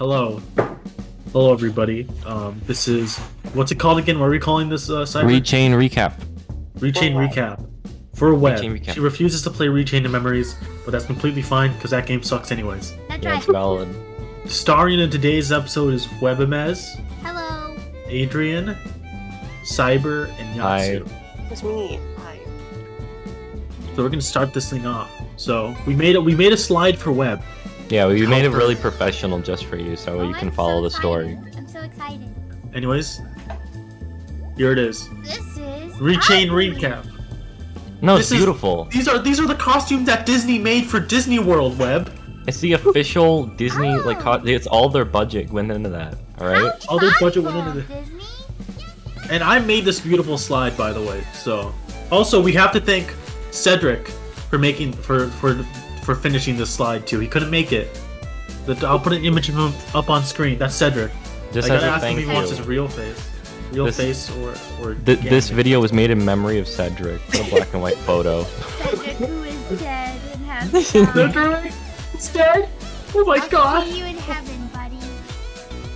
Hello. Hello, everybody. Um, this is what's it called again? What are we calling this uh, site? Rechain recap. Rechain recap. For web. Rechain recap. She refuses to play Rechain of Memories, but that's completely fine because that game sucks anyways. That's Yeah, right. it's valid. Starring in today's episode is Webamez, Hello. Adrian, Cyber, and Hi. Yatsu. It's me. Hi. So we're gonna start this thing off. So we made it. We made a slide for web. Yeah, we made it really professional just for you, so Oh, you can I'm follow so the story. I'm so excited. Anyways, here it is. This is Rechain ugly. recap. No, This it's is- beautiful. These are these are the costumes that Disney made for Disney World. Web. It's the official Disney like Oh. co- it's all their budget went into that. All right. All their budget went into the- Disney. And I made this beautiful slide, by the way. So, also we have to thank Cedric for making for for for finishing this slide too. He couldn't make it. The, I'll put an image of him up on screen. That's Cedric. Just I as gotta ask him if he wants his real face, real This- face or or. Th- this gang. video was made in memory of Cedric, the black and white photo. Cedric, who is dead and has died. Cedric, it's dead. Oh my I'll god. see you in heaven, buddy.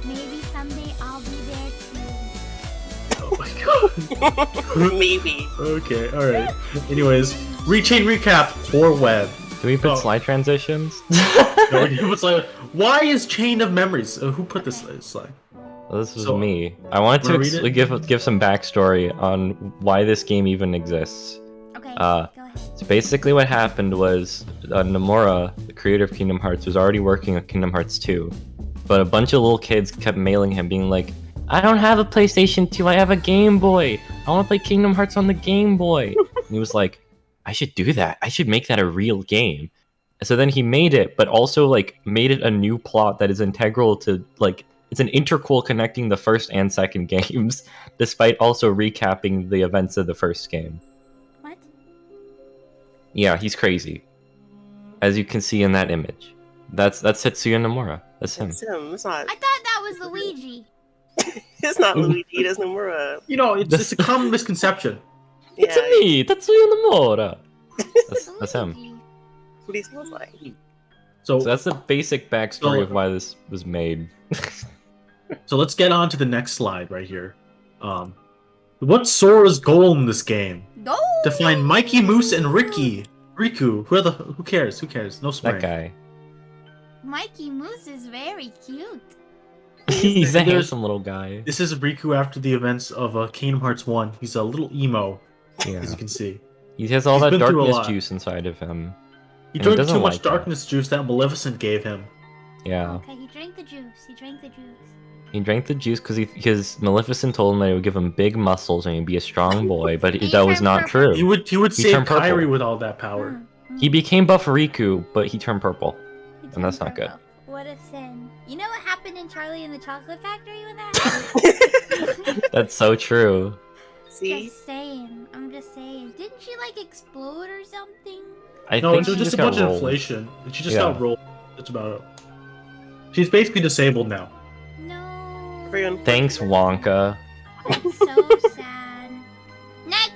Maybe someday I'll be there too. Oh my god. Maybe. Okay. All right. Anyways, rechain recap for web. Do we put Oh. slide transitions? No, it was like, why is Chain of Memories? Uh, who put this slide? Well, this was So, me. I wanted to wanna ex- read it? give give some backstory on why this game even exists. Okay, Uh, go ahead. So basically, what happened was uh, Nomura, the creator of Kingdom Hearts, was already working on Kingdom Hearts 2, but a bunch of little kids kept mailing him, being like, "I don't have a PlayStation 2. I have a Game Boy. I want to play Kingdom Hearts on the Game Boy." and he was like, "I should do that. I should make that a real game." So then he made it, but also like made it a new plot that is integral to like it's an interquel connecting the first and second games, despite also recapping the events of the first game. What? Yeah, he's crazy. As you can see in that image. That's that's Tetsuya Nomura. That's him. It's him. It's not. I thought that was Luigi. It's not Luigi. That's Nomura. You know, it's, it's a common misconception. It's Yeah. me, Tetsuya Nomura. That's, that's him. Luigi. That's what he smells like. So, So that's the basic backstory So- of why this was made. so let's get on to the next slide right here. Um, what's Sora's goal in this game? No. To find Mikey Moose and Ricky. Riku. Who are the? Who cares? Who cares? No swearing. that guy. Mikey Moose is very cute. He's a handsome little guy. This is Riku after the events of uh, Kingdom Hearts One. He's a little emo, Yeah. as you can see. He has all He's that been through a darkness juice inside of him. He And he drank too much like it. darkness juice that Maleficent gave him. Yeah. Okay, he drank the juice. He drank the juice. He drank the juice because he because Maleficent told him that it would give him big muscles and he'd be a strong boy, but He that was not purple. true. He would he would He save turned purple. With all that power. Mm, mm. He became Buff Riku, but he turned purple. He and that's turned not good. What a sin. You know what happened in Charlie and the Chocolate Factory with that? That's so true. See? just saying. I'm just saying. Didn't she like explode or something? I no, think it was she just a got bunch of rolled. inflation. She just Yeah. got rolled. That's about it. She's basically disabled now. No. Thanks, Wonka. That's so sad. Next.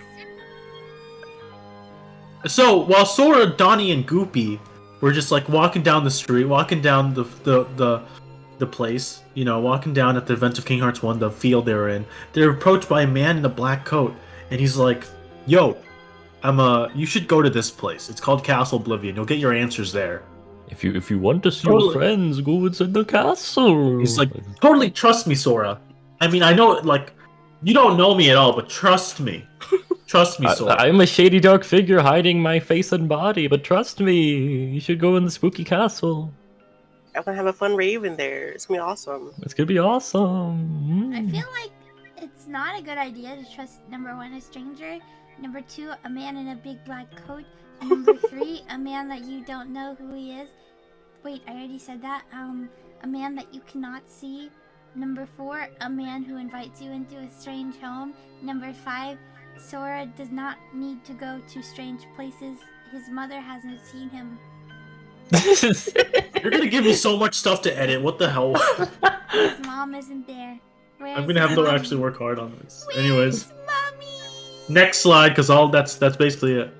So while Sora, Donnie, and Goopy were just like walking down the street, walking down the the the, the place, you know, walking down at the event of King Hearts One, the field they were in, they're approached by a man in a black coat, and he's like, "Yo, I'm uh, you should go to this place. It's called Castle Oblivion. You'll get your answers there." If you if you want to see Totally. your friends, go inside the castle. He's like, "Totally trust me, Sora. I mean, I know like you don't know me at all, but trust me, trust me, Sora." I, am a shady dark figure hiding my face and body, but trust me, you should go in the spooky castle. I'm gonna have a fun rave in there. It's gonna be awesome. It's gonna be awesome. I Mm. feel like it's not a good idea to trust number one a stranger, number two a man in a big black coat, number three a man that you don't know who he is. Wait, I already said that. Um, a man that you cannot see. Number four, a man who invites you into a strange home. Number five, Sora does not need to go to strange places. His mother hasn't seen him. You're gonna give me so much stuff to edit. What the hell? His mom isn't there. Where's I'm gonna have his to actually work hard on this. Where's Anyways, mommy? next slide, because all that's that's basically it.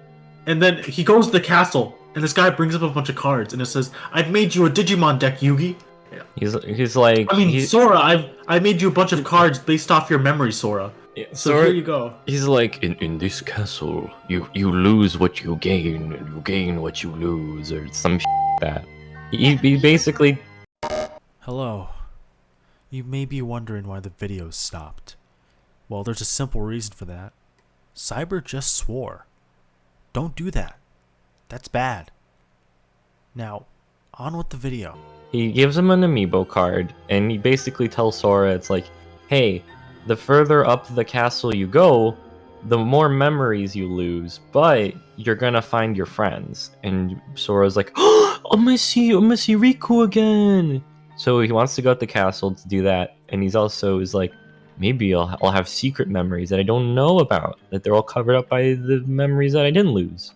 And then he goes to the castle, and this guy brings up a bunch of cards, and it says, "I've made you a Digimon deck, Yugi. Yeah. He's he's like I mean, he- Sora, I've I made you a bunch of cards based off your memory, Sora. So Sora- here you go. He's like, in, in this castle, you you lose what you gain, and you gain what you lose, or some like that. He, he basically Hello. You may be wondering why the video stopped. Well, there's a simple reason for that. Cyber just swore. Don't do that. That's bad. Now, on with the video. he gives him an amiibo card, and he basically tells Sora, it's like, hey, the further up the castle you go, the more memories you lose, but you're gonna find your friends. And Sora's like, oh, I'm gonna see, I'm gonna see Riku again. So he wants to go up the castle to do that, and he's also is like, maybe I'll, I'll have secret memories that I don't know about, that they're all covered up by the memories that I didn't lose.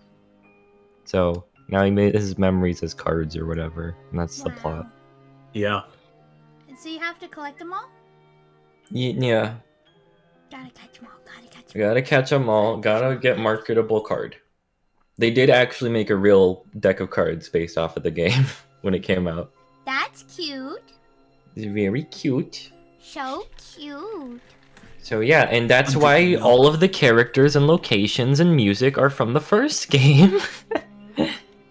So now he made his memories as cards or whatever, and that's the plot. Yeah. And so you have to collect them all? Yeah, Gotta catch them all. Gotta catch I them gotta catch them all. Gotta get marketable card. They did actually make a real deck of cards based off of the game when it came out. That's cute. It's very cute. So cute. So yeah, and that's why all of the characters and locations and music are from the first game.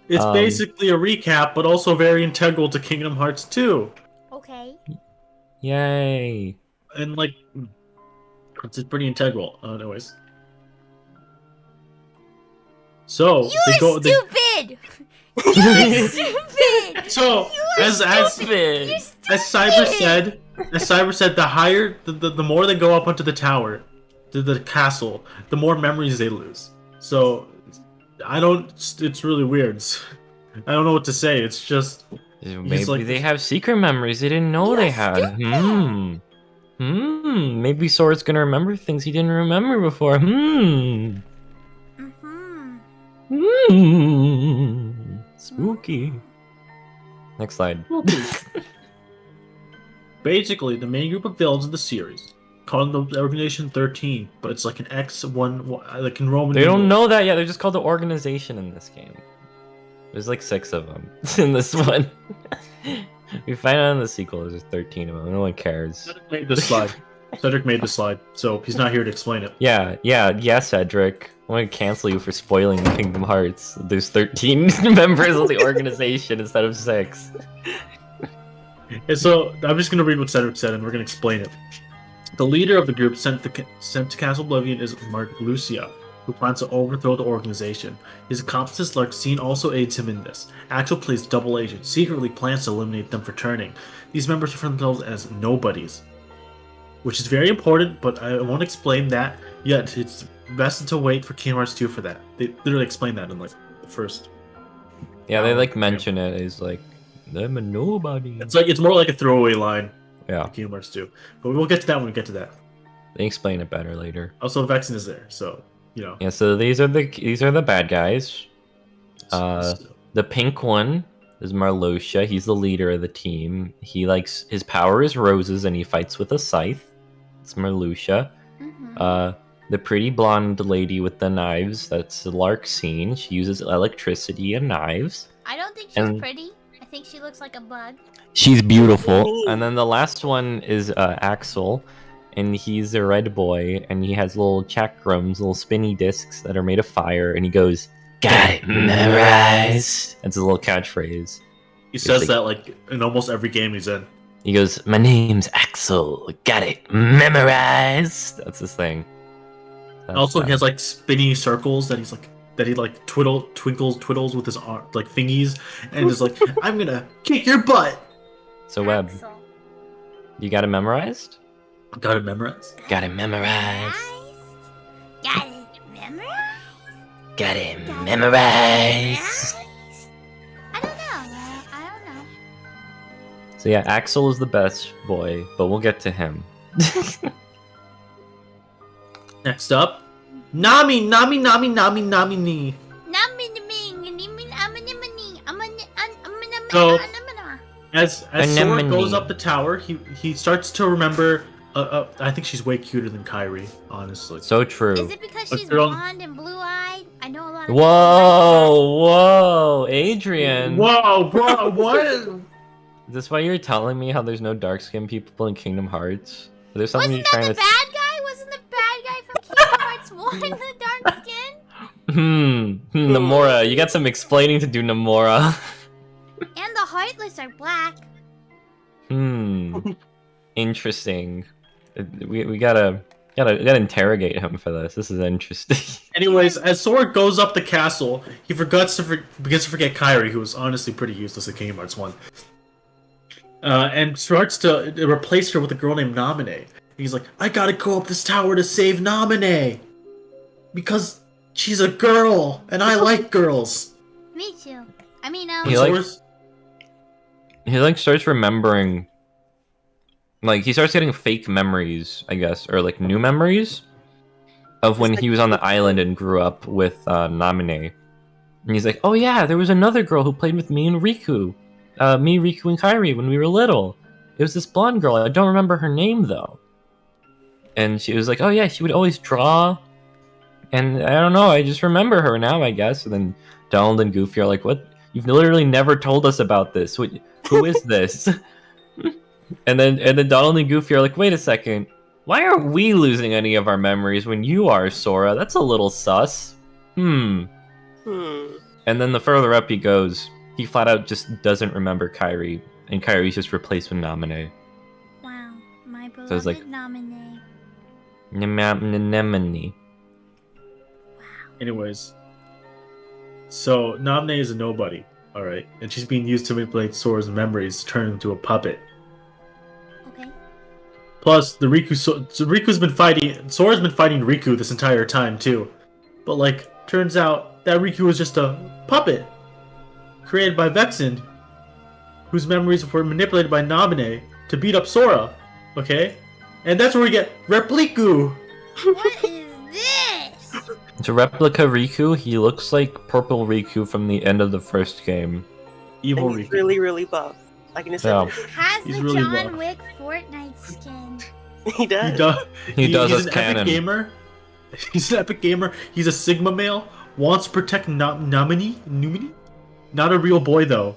It's Um, basically a recap, but also very integral to Kingdom Hearts 2. Okay. Yay! And like, it's it's pretty integral. Uh, anyways. So You they are go. They, stupid! You're stupid! so You are as as stupid! You're as Cyber said, as Cyber said, the higher the, the, the more they go up onto the tower, to the castle, the more memories they lose. So I don't. It's, it's really weird. I don't know what to say. It's just Maybe like- they have secret memories they didn't know they You're had. stupid. Hmm. Hmm. Maybe Sora's gonna remember things he didn't remember before. Hmm. Mm-hmm. Hmm. Spooky. Next slide. basically the main group of villains in the series. Called the Organization 13, but it's like an X one, like in Roman. They don't numerals. know that yet. They're just called the organization in this game. There's like six of them in this one. we find out in the sequel there's 13 of them. No one cares. Cedric made this slide. Cedric made the slide, so he's not here to explain it. Yeah, yeah, yeah, Cedric. I'm gonna cancel you for spoiling Kingdom Hearts. There's 13 members of the organization instead of six. And so I'm just gonna read what Cedric said, and we're gonna explain it. The leader of the group sent, the, sent to Castle Oblivion is Marluxia, who plans to overthrow the organization. His accomplice Larxene also aids him in this. Axel plays double agent, secretly plans to eliminate them for turning. These members refer themselves as nobodies, which is very important, but I won't explain that yet. It's best to wait for Kingdom Hearts 2 for that. They literally explain that in like the first. Yeah, they like yeah. mention it as like, I'm a nobody. It's like it's more like a throwaway line. Yeah, Kingdom Hearts 2, but we'll get to that when we get to that. they explain it better later. Also, Vexen is there, so you know. Yeah, so these are the these are the bad guys. Uh, The pink one is Marlosia. He's the leader of the team. He likes his power is roses, and he fights with a scythe. It's Marluxia. Mm-hmm. Uh, the pretty blonde lady with the knives. That's Larxene. She uses electricity and knives. I don't think she's and- pretty. I think she looks like a bug. She's beautiful. And then the last one is uh, Axel, and he's a red boy, and he has little chakrams, little spinny discs that are made of fire, and he goes, "Got it memorized." That's his little catchphrase. he says like- that like in almost every game he's in. He goes, "My name's Axel. Got it memorized." That's his thing. That's also, that. he has like spinny circles that he's like that he like twiddle twinkles twiddles with his arm like thingies, and is like, "I'm gonna kick your butt." So Web, Axel. you got it memorized? Got it memorized. Got it memorized. Got it memorized. Got it memorized. I don't know. uh, I don't know. So yeah, Axel is the best boy, but we'll get to him. Next up, Nami, Nami, Nami, Nami, Nami, ni. So- As as Sora goes up the tower, he he starts to remember. Uh, uh, I think she's way cuter than Kairi, honestly. So true. Is it because she's blonde and blue-eyed? I know a lot of. Whoa, whoa, Adrian. Whoa, bro, what? Is this why you're telling me how there's no dark skinned people in Kingdom Hearts? Is there something Wasn't you're that trying the to? bad guy? Wasn't the bad guy from Kingdom Hearts 1 the dark skin? Hmm. hmm, Nomura, you got some explaining to do, Nomura. And the Heartless are black. Hmm. Interesting. We, we gotta gotta gotta interrogate him for this. This is interesting. Anyways, as Sora goes up the castle, he forgets to for- begins to forget Kairi, who was honestly pretty useless at Kingdom Hearts One, uh, and starts to replace her with a girl named Naminé. He's like, "I gotta go up this tower to save Naminé because she's a girl, and I like girls." Me too. I mean, um, He like- he like starts remembering like he starts getting fake memories, I guess, or like new memories of when he was on the island and grew up with uh, Namine. And he's like, "Oh yeah, there was another girl who played with me and Riku, uh, me, Riku, and Kairi when we were little. It was this blonde girl. I don't remember her name though." And she was like, "Oh yeah, she would always draw." And I don't know. I just remember her now, I guess. And then Donald and Goofy are like, "What? You've literally never told us about this. What, who is this?" and then and then Donald and Goofy are like, "Wait a second. Why are we losing any of our memories when you are, Sora? That's a little sus." Hmm. Hmm. And then the further up he goes, he flat out just doesn't remember Kairi, and Kairi's just replaced with Namine. wow, my beloved So it's like- nominee. Anemone. Anyways, so Naminé is a nobody, all right, and she's being used to manipulate Sora's memories to turn him into a puppet. Okay. Plus, the Riku so, so Riku's been fighting. Sora's been fighting Riku this entire time too, but like, turns out that Riku was just a puppet created by Vexen, whose memories were manipulated by Naminé to beat up Sora. Okay, and that's where we get Repliku. What is this? To replica Riku, he looks like Purple Riku from the end of the first game. Evil And he's Riku. really, really buff. Like in his Yeah. Has He's the really John buff. Wick Fortnite skin. he does. He does. He, does he's an canon. epic gamer. He's an epic gamer. He's a Sigma male. Wants to protect Na- Namini. Numini. Not a real boy though.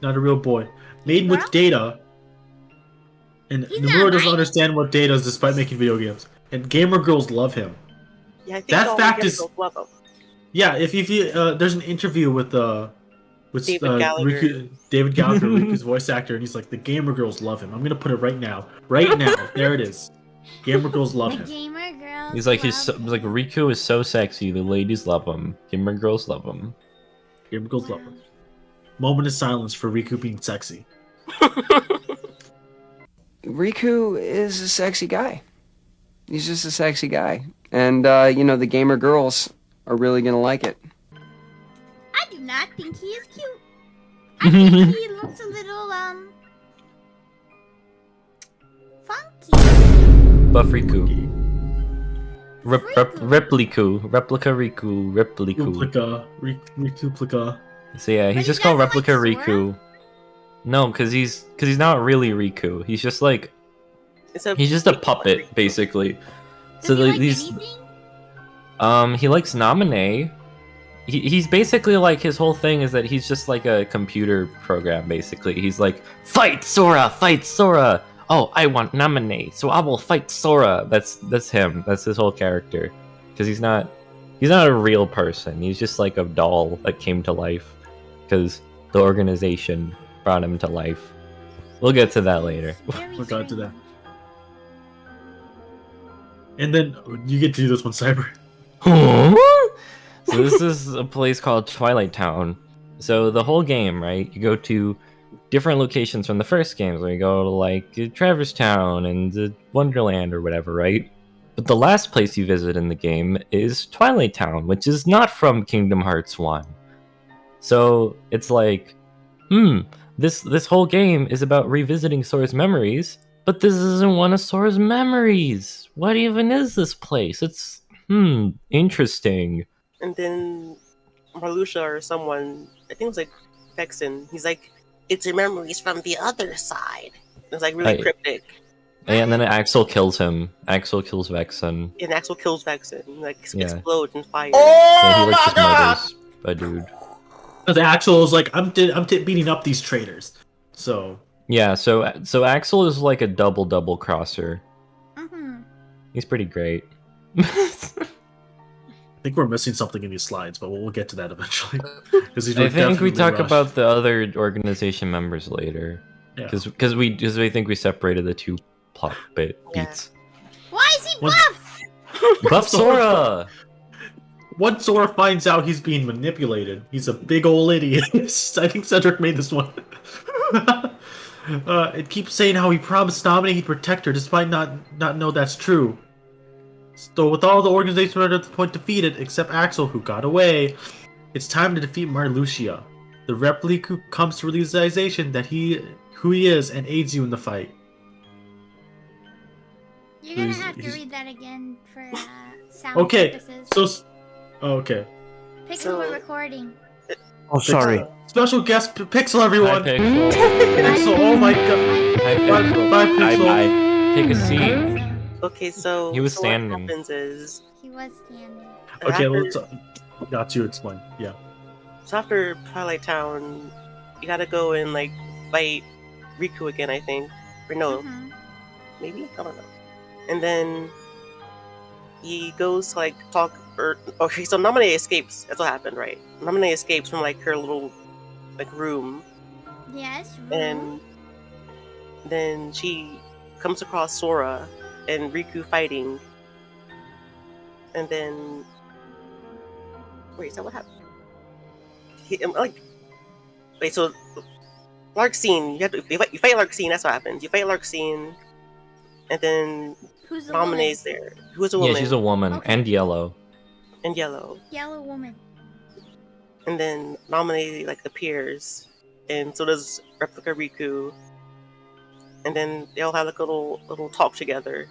Not a real boy. Made with data. And He's Nomura doesn't mine. understand what data is despite making video games. And gamer girls love him. Yeah, I think That all fact the is- girls love him. Yeah, if if you uh, there's an interview with uh with David uh, Gallagher. Riku, David Gallagher, Riku's voice actor, and he's like the gamer girls love him. I'm gonna put it right now, right now. there it is. Gamer girls love The him. gamer girl. He's like he's so, like Riku is so sexy, the ladies love him, gamer girls love him. Gamer girls love him. Moment of silence for Riku being sexy. Riku is a sexy guy. He's just a sexy guy. And, uh, you know, the gamer girls are really gonna like it. I do not think he is cute. I think he looks a little um funky. Buff Riku. Rep, rep, repliku, replica Riku, repliku. Replica, Rik- So yeah, But he's he just called doesn't like replica Riku. No, because he's because he's not really Riku. He's just like he's just a puppet, basically. Does So he like, like these anything? Um, he likes Namine. He, he's basically like his whole thing is that he's just like a computer program. Basically, he's like fight Sora, fight Sora. Oh, I want Namine, so I will fight Sora. That's that's him. That's his whole character. Because he's not he's not a real person. He's just like a doll that came to life because the organization brought him to life. We'll get to that later. We'll get to that And then you get to do this one, Cyber. So this is a place called Twilight Town. So the whole game, right? You go to different locations from the first games. Where you go to like Traverse Town and Wonderland or whatever, right? But the last place you visit in the game is Twilight Town, which is not from Kingdom Hearts One. So it's like, hmm, this this whole game is about revisiting Sora's memories, but this isn't one of Sora's memories. What even is this place? It's hmm, interesting. And then Marluxia or someone, I think it was like Vexen, he's like, it's your memories from the other side. It's like really Right. cryptic. And then Axel kills him. Axel kills Vexen. And Axel kills Vexen, like Yeah. explodes in fire. yeah, he like just murders a dude. Because Axel is like, I'm I'm beating up these traitors. So Yeah, so so Axel is like a double double crosser. Mm-hmm. He's pretty great. I think we're missing something in these slides, but we'll, we'll get to that eventually. 'Cause these were I think we talk rushed. about the other organization members later, Yeah. because because we because we think we separated the two plot bit Yeah. beats. Why is he What- buff? Buff Sora. Once Sora finds out he's being manipulated, he's a big old idiot. I think Cedric made this one. uh, it keeps saying how he promised Naminé he'd protect her, despite not not know that's true. So with all the organization at the point defeated, except Axel, who got away, it's time to defeat Marluxia. The replica comes to realization that he who he is and aids you in the fight. You're gonna He's- have to he's- read that again for uh, sound Okay, purposes. So, oh, okay. Pixel, so- we're recording. Oh, sorry. Special guest P- Pixel, everyone. Hi, Pixel. Pixel, oh my god. Hi, Bye, Pixel. bye, Bye Pixel. bye. Take a seat. Okay, so He was so standing. What happens is He was standing. Okay, after, let's. Uh, got you explain. Yeah. so after Twilight Town, you gotta go and like fight Riku again, I think. Or no, Mhm. maybe I don't know. And then he goes to like talk or okay, so Namine escapes. That's what happened, right? Namine escapes from like her little like room, Yes. and then she comes across Sora and Riku fighting. And then wait, is that what happened? He, um, like wait, so Larxene, you have to you fight, you fight Larxene. That's what happens. You fight Larxene, and then Who's the woman? There. Who's a woman? Yeah, she's a woman Okay. and yellow. And yellow. Yellow woman. And then Namine like appears, and so does Replica Riku. And then they all have like a little little talk together.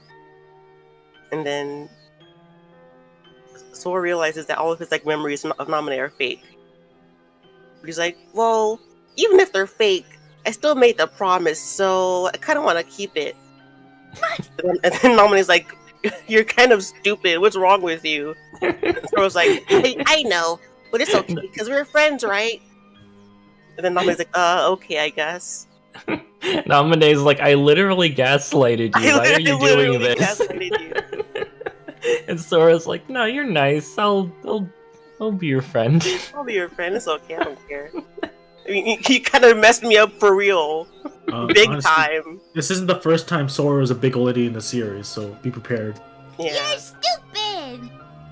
And then Sora realizes that all of his like memories of Namine are fake. He's like, well, even if they're fake, I still made the promise, so I kind of want to keep it. And then, and Namine's like, you're kind of stupid. What's wrong with you? Sora's like, I, I know, but it's okay because we're friends, right? And then Namine's like, uh, okay, I guess. Namine's like, I literally gaslighted you. I Why are you doing this? gaslighted and Sora's like, No, you're nice. I'll, I'll, I'll be your friend. I'll be your friend. It's okay. I don't care. I mean, you, you kind of messed me up for real, Uh, big honestly, time. This isn't the first time Sora is a big old idiot in the series, so be prepared. Yeah. You're stupid.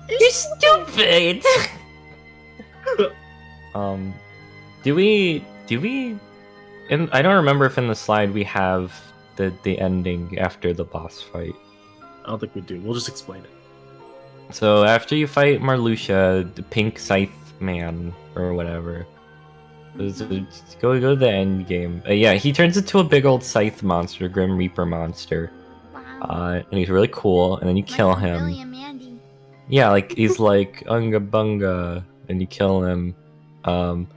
You're stupid. um, do we? Do we? And I don't remember if in the slide we have the the ending after the boss fight. I don't think we do. We'll just explain it. So after you fight Marluxia, the pink scythe man or whatever, is- is- go go to the end game. Uh, yeah, he turns into a big old scythe monster, Grim Reaper monster, Wow. uh, and he's really cool. And then you kill a him. Billy and Mandy. Yeah, like he's like unga bunga, and you kill him. Um,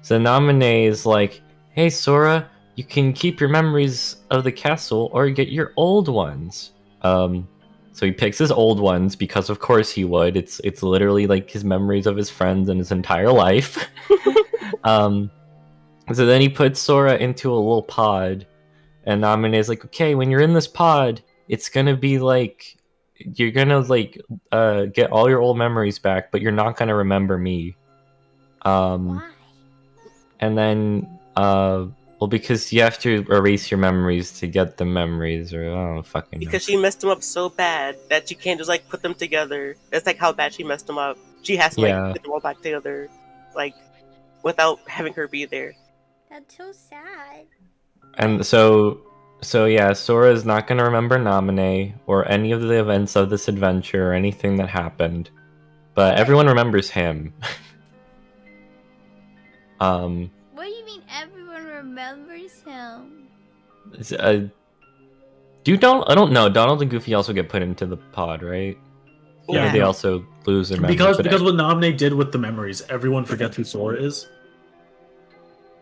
so Namine is like, "Hey Sora, you can keep your memories of the castle or get your old ones." Um, so he picks his old ones because, of course, he would. It's it's literally like his memories of his friends and his entire life. um, so then he puts Sora into a little pod, and Namine is like, "Okay, when you're in this pod, it's gonna be like." You're gonna like uh, get all your old memories back, but you're not gonna remember me. Um, and then uh, well, because you have to erase your memories to get the memories, or I don't fucking know. Because she messed them up so bad that you can't just like put them together. That's like how bad she messed them up. She has to like Yeah. put them all back together, like without having her be there. That's so sad. And so, so yeah, Sora is not gonna remember Namine or any of the events of this adventure or anything that happened, but everyone remembers him. um, remembers him? it's, uh, do Donald? I don't know. Donald and Goofy also get put into the pod, right? Or Yeah. they also lose their memories. because but- because what Namine did with the memories, everyone forgets who Sora is.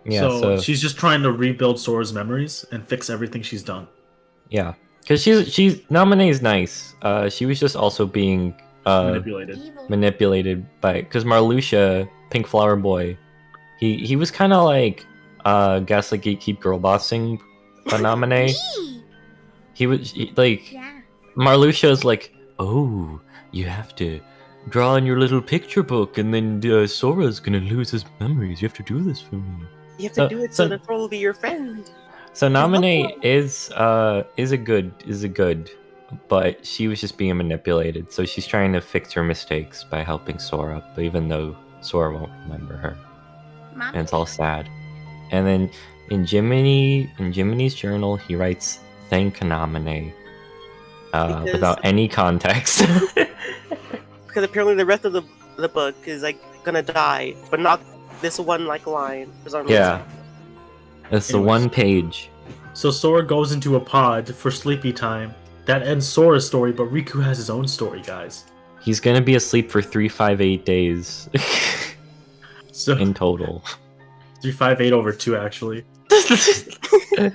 yeah, so, so she's just trying to rebuild Sora's memories and fix everything she's done. Yeah, because she's she's Naminé is nice. Uh, she was just also being uh manipulated. Evil. manipulated by because Marluxia, Pink Flower Boy, he he was kind of like uh gaslight gatekeep girl bossing Phenomenate. Me! He was he, like Yeah. Marluxia's like, oh, you have to draw in your little picture book, and then uh, Sora's gonna lose his memories. You have to do this for me. You have to So- do it so, so- the troll will be your friend. So nominate is uh is a good is a good, but she was just being manipulated. So she's trying to fix her mistakes by helping Sora, even though Sora won't remember her, Mom? and it's all sad. And then in Jiminy in Jiminy's journal, he writes "Thank Naminé" uh, Because- without any context. Because apparently the rest of the the book is like gonna die, but not this one like line. yeah, reason. it's the one page. So Sora goes into a pod for sleepy time. That ends Sora's story, but Riku has his own story, guys. He's gonna be asleep for three, five, eight days So in total. Three five eight over two actually.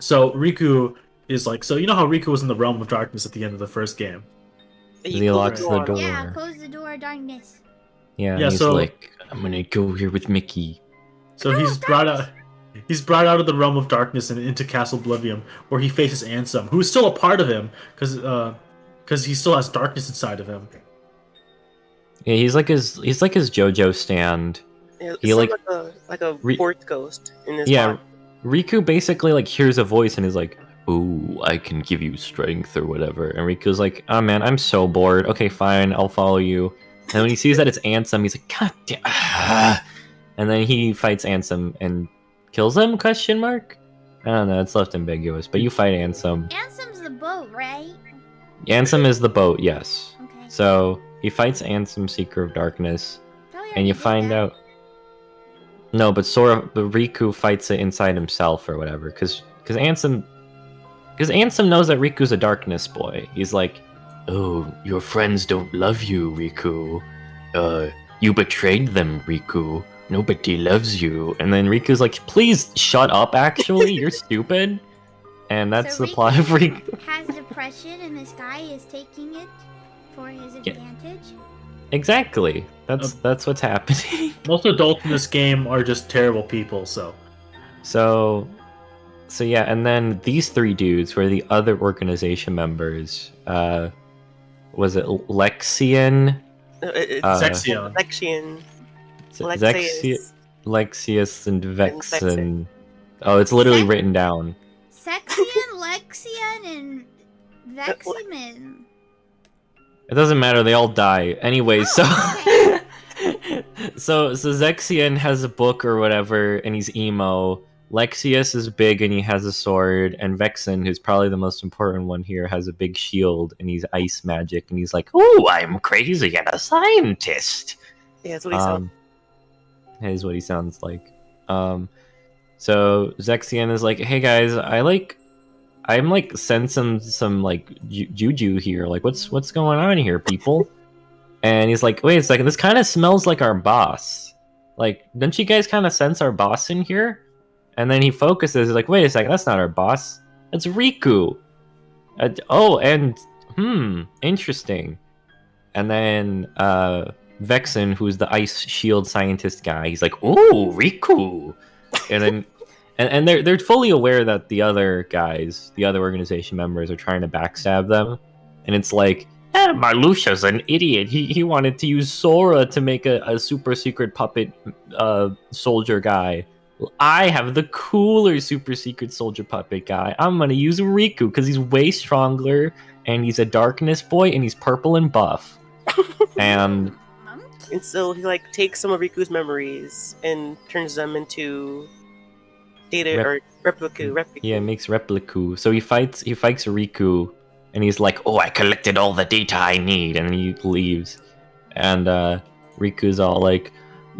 So Riku is like, so you know how Riku was in the realm of darkness at the end of the first game. And He you locks the on- door. Yeah, close the door, darkness. Yeah, Yeah, he's so- like, I'm gonna go here with Mickey. So Oh, he's brought out. He's brought out of the realm of darkness and into Castle Oblivion, where he faces Ansem, who's still a part of him, because uh, because he still has darkness inside of him. Yeah, he's like his he's like his JoJo stand. Yeah, He, like- like, a like a Re- fourth ghost in this. Yeah, body. Riku basically like hears a voice and is like, "Ooh, I can give you strength or whatever." And Riku's like, "Oh man, I'm so bored. Okay, fine, I'll follow you." And when he sees that it's Ansem, he's like, "God damn!" ah." And then he fights Ansem and kills him? Question mark. I don't know. It's left ambiguous, but you fight Ansem. Ansem's the boat, right? Ansem is the boat, yes. Okay. So he fights Ansem, Seeker of Darkness. And you find that. out no but sora but riku fights it inside himself or whatever because because ansem because ansem knows that riku's a darkness boy. He's like oh your friends don't love you riku. Uh you betrayed them riku. Nobody loves you. And then riku's like please shut up actually. You're stupid. And that's So the plot of riku. Has depression, and this guy is taking it for his advantage. Exactly that's Um, that's what's happening Most adults in this game are just terrible people. So So, so yeah, and then these three dudes were the other organization members. Uh, was it Lexian, Uh, it- it's Uh, Zexion. Lexion, Lexaeus. Lexaeus, and Vexen. Vexen? Oh, it's literally Vex- written down. Sexion, Lexian, and Veximin. It doesn't matter; they all die anyway. So, so so Zexion has a book or whatever, and he's emo. Lexaeus is big and he has a sword, and Vexen, who's probably the most important one here, has a big shield and he's ice magic, and he's like, "Oh, I'm crazy and a scientist." Yeah, that's what he sounds. Um, that is what he sounds like. Um, so Zexion is like, "Hey guys, I like, I'm like sensing some like ju- juju here. Like, what's what's going on here, people?" and he's like, "Wait a second, this kind of smells like our boss. Like, don't you guys kind of sense our boss in here?" And then he focuses. He's like, "Wait a second, that's not our boss. That's Riku." Uh, oh, and hmm, interesting. And then uh, Vexen, who's the ice shield scientist guy, he's like, "Oh, Riku," and then and, and they're they're fully aware that the other guys, the other organization members, are trying to backstab them, and it's like, eh, Marluxia's an idiot. He he wanted to use Sora to make a, a super secret puppet uh, soldier guy. I have the cooler super secret soldier puppet guy. I'm gonna use Riku because he's way stronger and he's a darkness boy and he's purple and buff. and And so he like takes some of Riku's memories and turns them into data Rep- or replica. replica. Yeah, makes Repliku. So he fights he fights Riku and he's like, Oh, I collected all the data I need and he leaves. And uh Riku's all like,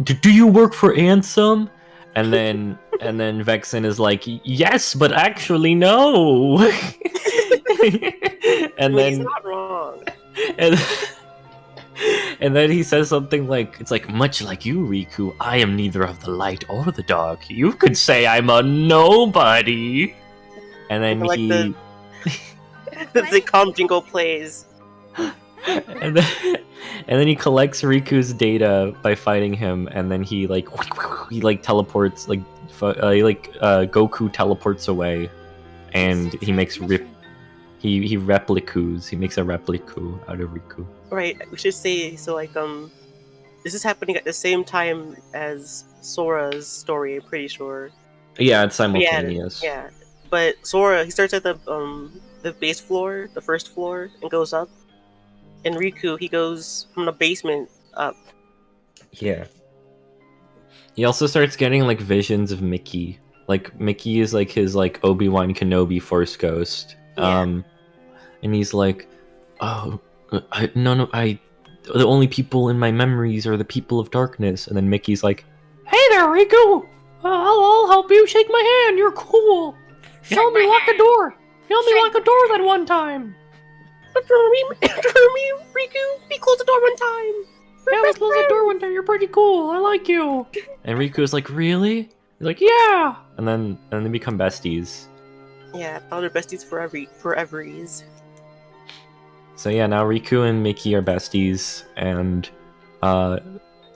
"D- Do you work for Ansem? And then and then Vexen is like, Yes, but actually no. and Well, he's then not wrong. and, and then he says something like, "It's like much like you, Riku. I am neither of the light or the dark. You could say I'm a nobody." And then Like he, the- the Zicom jingle plays. and then, and then he collects Riku's data by fighting him, and then he like he like teleports like uh, like uh, Goku teleports away, and he makes rip. He he replicus. He makes a replica out of Riku. Right. We should say so. Like um, this is happening at the same time as Sora's story. I'm pretty sure. Yeah, it's Yeah, simultaneous. Yeah. But Sora, he starts at the um the base floor, the first floor, and goes up. And Riku, he goes from the basement up. Yeah. He also starts getting like visions of Mickey. Like Mickey is like his like Obi Wan Kenobi Force ghost. Yeah. Um, and he's like, oh, I, none of I, the only people in my memories are the people of darkness. And then Mickey's like, Hey there, Riku. Uh, I'll, I'll help you. Shake my hand. You're cool. Show me lock a door. Show me lock a door that one time. After me, after me, Riku, he closed the door one time. Yeah, let's close the door one time. You're pretty cool. I like you. And Riku's like, really? He's like, yeah. And then and they become besties. Yeah, all their besties forever, foreveries. So yeah, now Riku and Mickey are besties, and uh,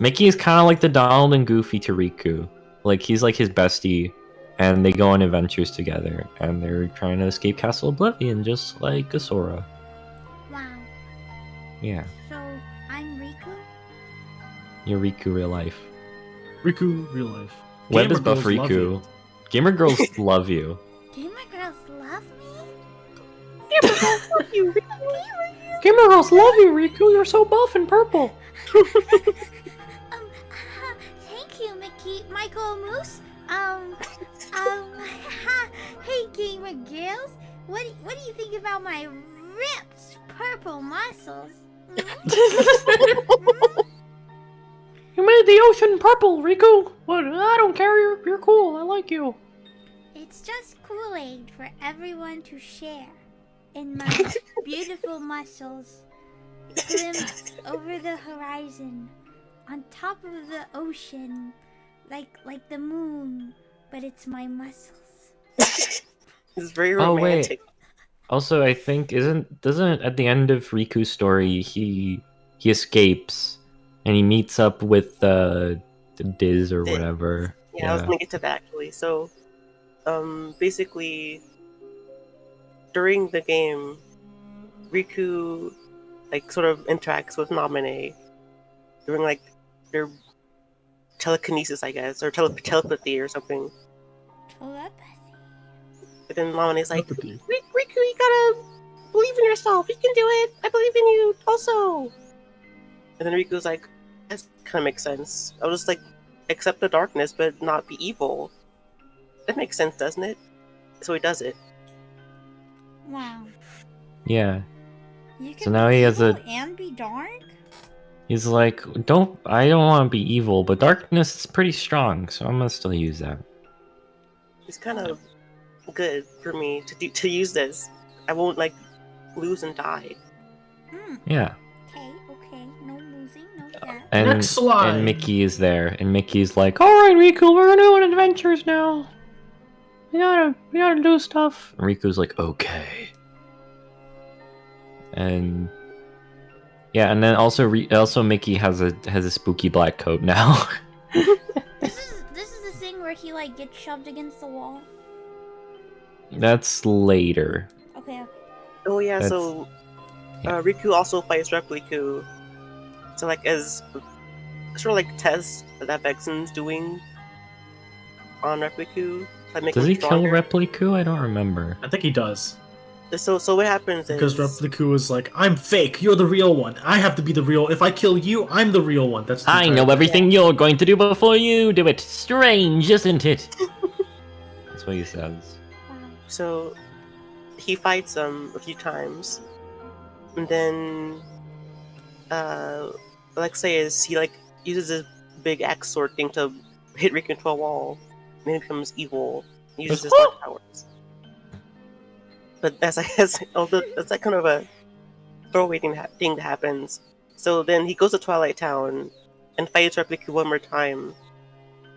Mickey is kind of like the Donald and Goofy to Riku. Like he's like his bestie, and they go on adventures together, and they're trying to escape Castle Oblivion, just like Asura. Wow. Yeah, So I'm Riku. you're Riku real life. Riku, real life. Web Gamer is buff Riku. Gamer girls love you. Gamer girls love you. Gamer girls love you, Riku. Gamer girls love you, Riku. You're so buff and purple. Um, thank you, Mickey, Michael Moose. Um, um, hey, gamer girls. What what do you think about my ripped purple muscles? Hmm? You made the ocean purple, Riku. What? I don't care. You're you're cool. I like you. It's just Kool Aid for everyone to share. In my beautiful muscles, glimpse over the horizon, on top of the ocean, like like the moon, but it's my muscles. It's very romantic. Oh, wait. Also, I think isn't doesn't at the end of Riku's story he he escapes and he meets up with uh Diz or Diz. whatever. Yeah, I was gonna get to that actually. So, um, basically, during the game, Riku, like, sort of interacts with Namine during like their telekinesis, I guess, or tele- telepathy or something. Telepathy. But then Namine's like, Telepathy. Riku, you gotta believe in yourself. You can do it. I believe in you also. And then Riku's like, that kind of makes sense. I'll just like accept the darkness, but not be evil. That makes sense, doesn't it? So he does it. Wow. Yeah. You can So now be he has a- evil and be dark. He's like, don't I don't want to be evil, but darkness is pretty strong, so I'm gonna still use that. It's kind of good for me to do to use this. I won't like lose and die. Hmm. Yeah. Okay. Okay. No losing. No that. And, Next slide. and Mickey is there, and Mickey's like, "All right, Riku, we're gonna go on adventures now. We gotta, we gotta do stuff." And Riku's like, "Okay." And yeah, and then also, Ri- also Mickey has a has a spooky black coat now. This is this is the thing where he like gets shoved against the wall. That's later. Okay. okay. Oh yeah, That's- so yeah. uh, Riku also fights Repliku. So like as sort of like tests that Vexen's doing on Repliku. Like make Does him he kill stronger. Repliku? I don't remember. I think he does. So so what happens Because is Repliku is like, I'm fake, you're the real one. I have to be the real. If I kill you, I'm the real one. That's the I entire- know everything you're going to do before you do it. Strange, isn't it? That's what he says. So he fights him a few times, and then uh, Alexei is, he like uses his big axe sword thing to hit Riku into a wall, and then he becomes evil. Uses his dark powers. But as I guess, although that's like kind of a throwaway thing, that- thing that happens. So then he goes to Twilight Town and fights Replica one more time,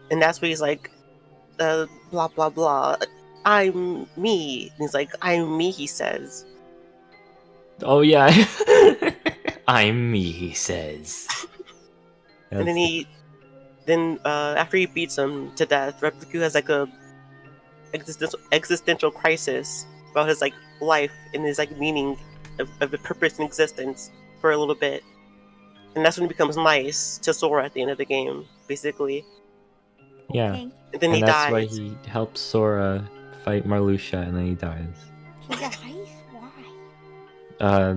and that's where he's like, uh, blah blah blah. I'm me. And he's like, I'm me. He says. Oh yeah. I'm me, he says. and then he then uh, after he beats him to death, Repliku has like a existential existential crisis about his like life and his like meaning of, of the purpose and existence for a little bit, and that's when he becomes nice to Sora at the end of the game, basically. Yeah. Okay. And then and he that's dies. why he helps Sora fight Marluxia, and then he dies. He dies? Why? Uh,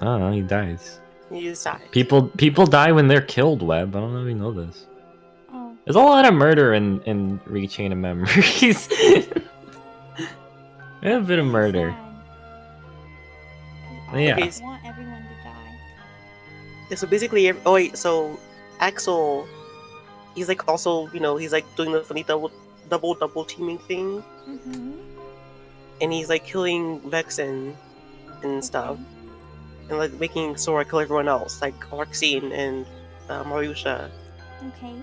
I don't know. He dies. He just dies. People people die when they're killed. Web. I don't know if you know this. Oh. There's a lot of murder in in Re:Chain of Memories. a bit of murder. Sad. Yeah. I want everyone to die. Yeah, so basically, ev- oh wait, so Axel, he's like also, you know, he's like doing the funny double, double, double teaming thing, Mm-hmm. and he's like killing Vexen and stuff, and like making Sora kill everyone else, like Larxene and uh, Marluxia. Okay.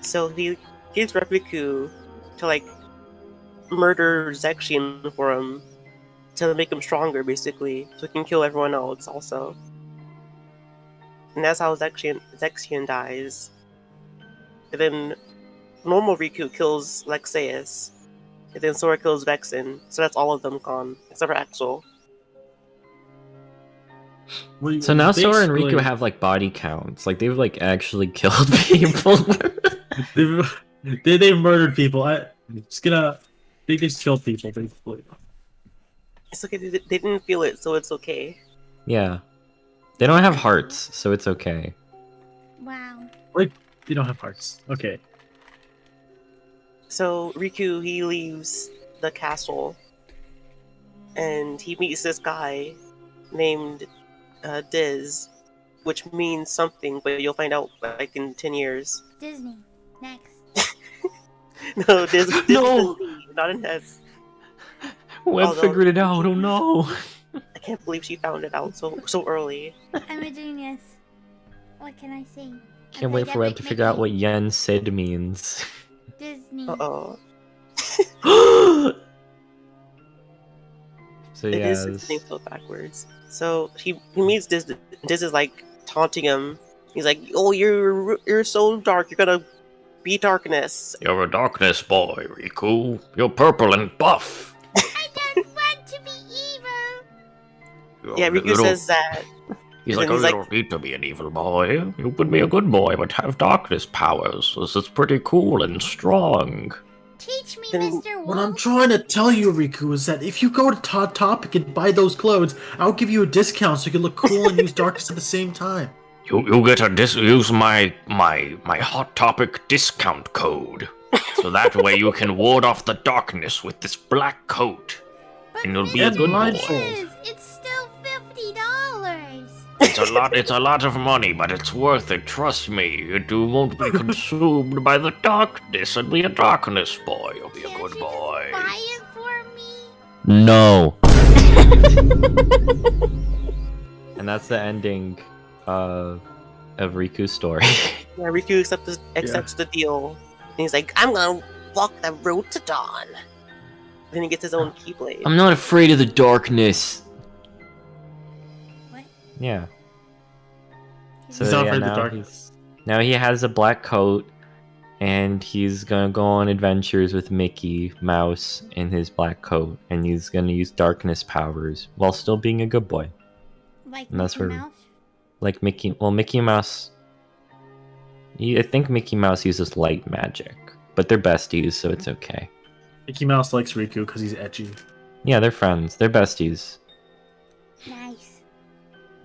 So he gives Repliku to like murder Zexion for him to make him stronger, basically, so he can kill everyone else also. And that's how Zexion, Zexion dies. And then normal Riku kills Lexaeus. And then Sora kills Vexen. So that's all of them gone, except for Axel. We- So now Sora and Riku have like body counts. Like they've like actually killed people. They've, they, they've murdered people. I just gonna. They just killed people, basically. It's okay, they, they didn't feel it, so it's okay. yeah. They don't have hearts, so it's okay. Wow. Like they don't have hearts. Okay. So Riku he leaves the castle and he meets this guy named uh, Diz, which means something, but you'll find out like in ten years. Disney. Next. No, Diz, Diz No. with a Z, not an S. Web Although- figured it out. Oh no. I can't believe she found it out so so early. I'm a genius. What can I say? Can't wait for Web to figure out what Yen Sid means. Disney. Uh oh. so yeah, it is this- things so backwards. So he he meets Diz. Diz is like taunting him. He's like, "Oh, you're you're so dark. You're gonna be darkness." You're a darkness boy, Riku. You're purple and buff. I don't want to be evil. Yeah, Riku says that. He's like, oh, he's I don't need to be an evil boy. You could be a good boy, but have darkness powers. This is pretty cool and strong. Teach me, Then Mr. What I'm trying to tell you, Riku, is that if you go to Hot Topic and buy those clothes, I'll give you a discount so you can look cool and use darkness at the same time. You you get a dis use my my my hot topic discount code. So that way you can ward off the darkness with this black coat. But and you'll be a good boy. Wolf, It's still fifty dollars. It's a lot it's a lot of money, but it's worth it, trust me. You won't be consumed by the darkness and be a darkness boy. You'll be a Can't good you boy. Just buy it for me. No. and that's the ending uh, of Riku's story. Yeah, Riku accepts accepts the deal. And he's like, I'm gonna walk the road to dawn. Then he gets his own keyblade. I'm not afraid of the darkness. What? Yeah. So He's not yeah, afraid of the now darkness. Now he has a black coat, and he's gonna go on adventures with Mickey Mouse in his black coat, and he's gonna use darkness powers while still being a good boy, Like And that's Mickey where- Mouse? like Mickey. Well, Mickey Mouse. he- I think Mickey Mouse uses light magic, but they're besties, so it's okay. Mickey Mouse likes Riku because he's edgy. Yeah, they're friends. They're besties. Nice.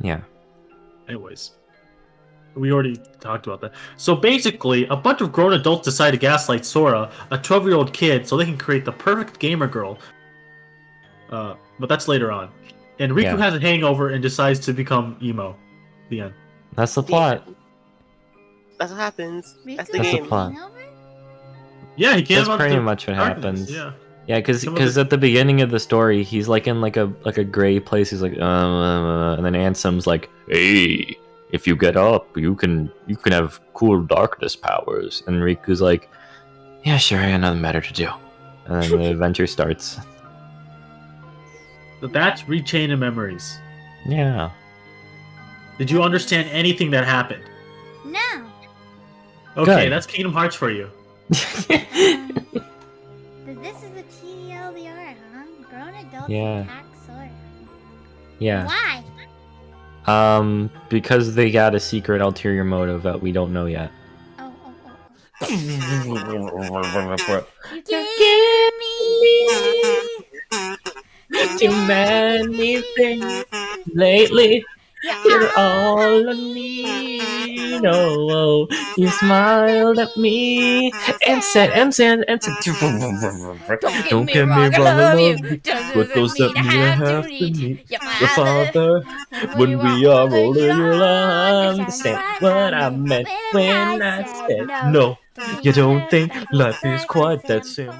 Yeah. Anyways, we already talked about that. So basically, a bunch of grown adults decide to gaslight Sora, a 12 year old kid, so they can create the perfect gamer girl. Uh, but that's later on. And Riku Yeah. has a hangover and decides to become emo. The end. That's the plot. That's what happens. That's Riku the That's the game. plot. Yeah, he can't. That's pretty much what darkness, happens. Yeah. Yeah, because Some of the- at the beginning of the story, he's like in like a like a gray place. He's like, uh, uh, and then Ansem's like, "Hey, if you get up, you can you can have cool darkness powers." And Riku's like, "Yeah, sure, I got nothing better to do." And then the adventure starts. So that's Re:Chain of Memories. Yeah, Did you understand anything that happened? No. Okay, Good. that's Kingdom Hearts for you. Um, th- this adults Yeah. attack Sora. yeah. Why? Um, because they got a secret ulterior motive that we don't know yet. Oh, oh, oh. oh. You give me. Too many things lately. You're all I uh-uh. need. Oh, you smiled at me. Uh-uh. And said, and said, and said, Don't get me wrong, I love you. But those that mean I have to meet your father. When we are older, you'll understand what I meant when I said no. You don't think life is quite that simple.